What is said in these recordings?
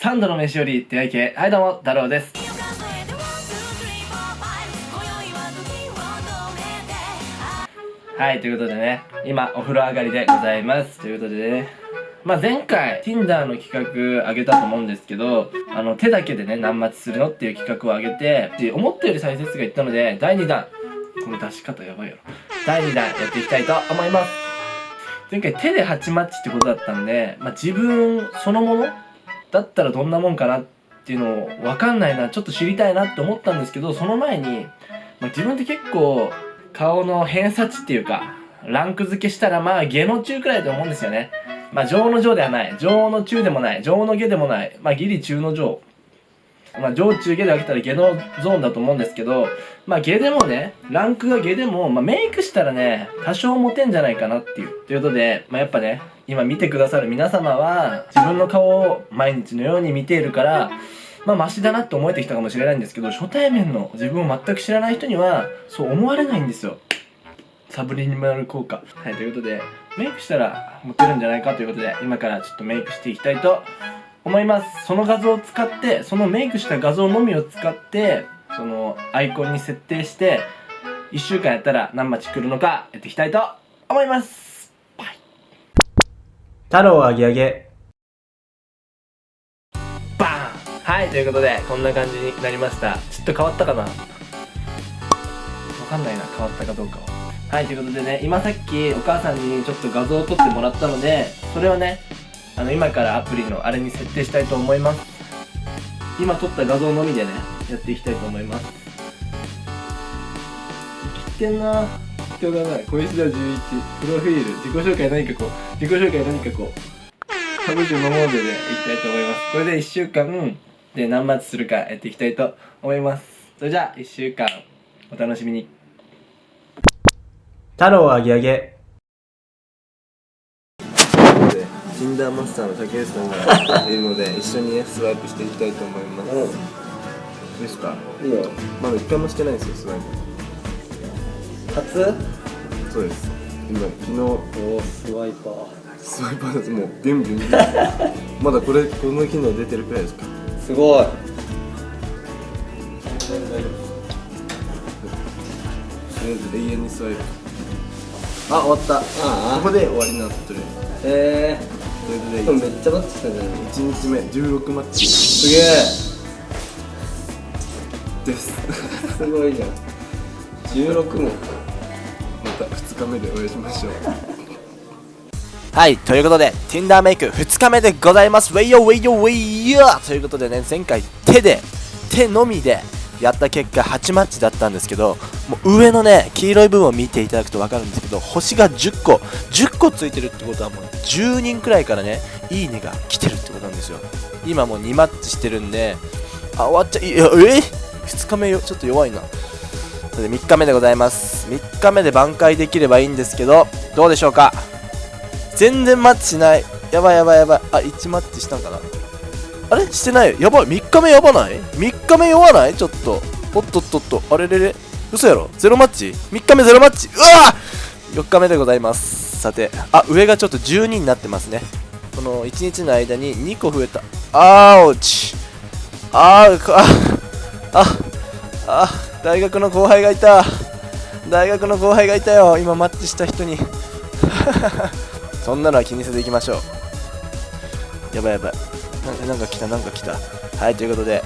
3度の飯より出会い系。はいどうも太郎です。はいということでね今お風呂上がりでございます。ということでねまあ、前回 Tinder の企画あげたと思うんですけどあの手だけでね何待ちするのっていう企画をあげて思ったより再生数がいったので第2弾。この出し方やばいやろ。第2弾やっていきたいと思います。前回手で8マッチってことだったんで、まあ、自分そのものだったらどんなもんかなっていうのを分かんないなちょっと知りたいなって思ったんですけどその前に、まあ、自分って結構顔の偏差値っていうかランク付けしたらまあ下の中くらいだと思うんですよね。まあ上の上ではない。上の中でもない。上の下でもない。まあギリ中の上。まあ上中下で分けたら下のゾーンだと思うんですけどまあ下でもねランクが下でも、まあ、メイクしたらね多少モテんじゃないかなっていう。ということでまあやっぱね今見てくださる皆様は自分の顔を毎日のように見ているからまあマシだなって思えてきたかもしれないんですけど初対面の自分を全く知らない人にはそう思われないんですよ。サブリミナル効果。はいということでメイクしたらモテるんじゃないかということで今からちょっとメイクしていきたいと思います。その画像を使ってそのメイクした画像のみを使ってそのアイコンに設定して1週間やったら何待ち来るのかやっていきたいと思います。バイ。太郎あげあげ。バーン。はいということでこんな感じになりました。ちょっと変わったかな？わかんないな変わったかどうかは。はいということでね今さっきお母さんにちょっと画像を撮ってもらったのでそれをねあの今からアプリのあれに設定したいと思います。今撮った画像のみでねやっていきたいと思います。生きてんな。人がない。小石田11プロフィール。自己紹介何かこう。自己紹介何かこう。ハブジュのモードでいきたいと思います。これで1週間で何マッチするかやっていきたいと思います。それじゃあ1週間お楽しみに。太郎あげあげ Tinder マスターの竹内さんがいるので一緒にねスワイプしていきたいと思います、うん、いいですか？いいよ。まだ一回もしてないんですよスワイプ。初？そうです。今昨日。おスワイパー。スワイパーです。もうビュンビュンまだこれこの機能出てるくらいですか？すごい。永遠にスワイプ。あ終わった。あここで終わりになってる。へえー、ということでめっちゃマッチしたじゃん。1日目16マッチ。すげえ。です。すごいじゃん。16も。また2日目でお会いしましょう。はい、ということで、Tinder メイク2日目でございます。ウェイヨウェイヨウェイヨということでね、前回手で、手のみでやった結果8マッチだったんですけどもう上のね黄色い部分を見ていただくと分かるんですけど星が10個。10個ついてるってことはもう10人くらいからねいいねが来てるってことなんですよ。今もう2マッチしてるんであ終わっちゃいやえ？2日目よ？ちょっと弱いな。それで3日目でございます。3日目で挽回できればいいんですけどどうでしょうか？全然マッチしない。やばいやばいやばい。あ1マッチしたんかな？あれ？してない。やばい。3日目やばない ?3 日目弱ない？ちょっと。おっとっとっと。あれれれ？嘘やろ？ゼロマッチ ?3 日目ゼロマッチ？うわ4日目でございます。さてあ上がちょっと12になってますね。この1日の間に2個増えた。あーおち。あーあああ大学の後輩がいた。大学の後輩がいたよ。今マッチした人に。そんなのは気にせずいきましょう。やばいやばい。なんか来たなんか来た。はいということで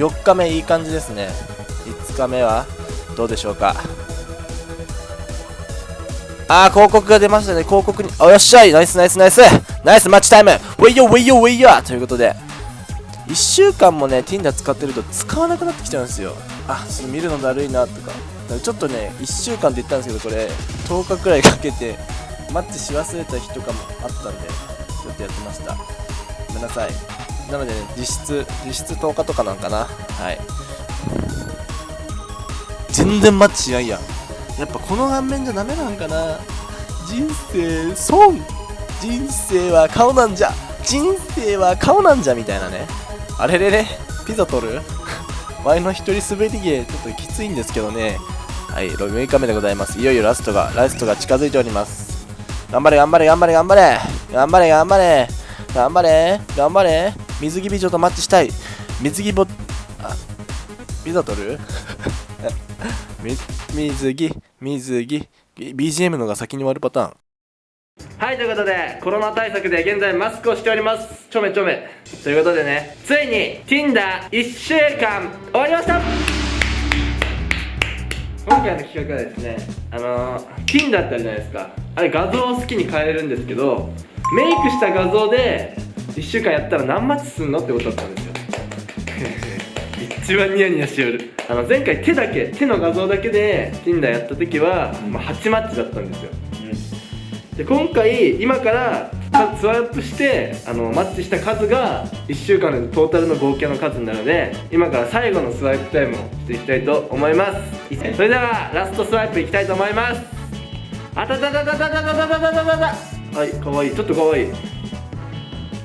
4日目いい感じですね。5日目はどうでしょうか。あー広告が出ましたね。広告におよっしゃい。ナイスナイスナイス。ナイスマッチタイム。ウェイヨウェイヨウェイヨということで。1週間もね Tinder 使ってると使わなくなってきちゃうんですよ。あちょっと見るのだるいなとか。ちょっとね1週間って言ったんですけどこれ10日くらいかけてマッチし忘れた日とかもあったんでちょっとやってました。ごめんなさい。なので、ね、実質実質10日とかなんかな。はい。全然マッチしないやん。やっぱこの顔面じゃダメなんかな。人生損。人生は顔なんじゃ。人生は顔なんじゃみたいなね。あれれれ。ピザ取る？前の一人滑り芸ちょっときついんですけどね。はい6日目でございます。いよいよラストがラストが近づいております。頑張れ頑張れ頑張れ頑張れ。頑張れ頑張れ。頑張れ頑張れ。水着美女とマッチしたい。水着ぼあザ取る？水着水着 BGM のが先に終わるパターン。はいということでコロナ対策で現在マスクをしております。ちょめちょめ。ということでねついに Tinder1 週間終わりました。今回の企画はですねあのー、Tinder ってあるじゃないですか。あれ画像を好きに変えるんですけどメイクした画像で1週間やったら何マッチすんのってことだったんですよ。一番ニヤニヤしよる。あの前回手だけ手の画像だけで Tinder やった時は、まあ、8マッチだったんですよ、うん、で今回今からスワップしてあのマッチした数が1週間のトータルの合計の数になるので今から最後のスワイプタイムをしていきたいと思います。それではラストスワイプいきたいと思います。あたたたたたたたたたたたはいかわいいちょっとかわいい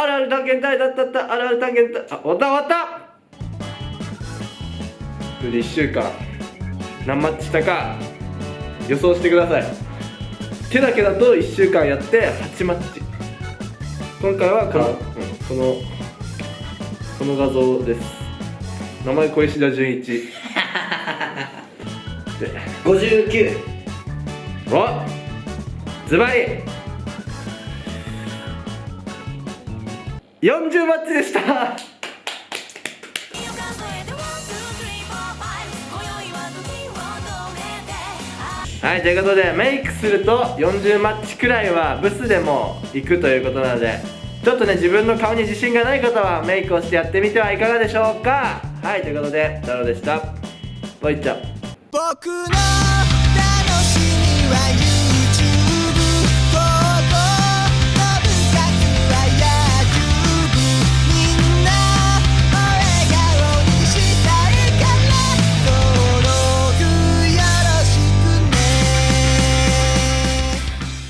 あるある探検隊だったった。あるある探検隊。あ終わった終わった。それで1週間何マッチしたか。予想してください。手だけだと1週間やって8マッチ。今回はこの、うん、このこの画像です。名前小石田純一。で59おズバリ。40マッチでした。はいということでメイクすると40マッチくらいはブスでも行くということなのでちょっとね自分の顔に自信がない方はメイクをしてやってみてはいかがでしょうか。はいということで太郎でした。ぽイっちゃ。僕の楽しみは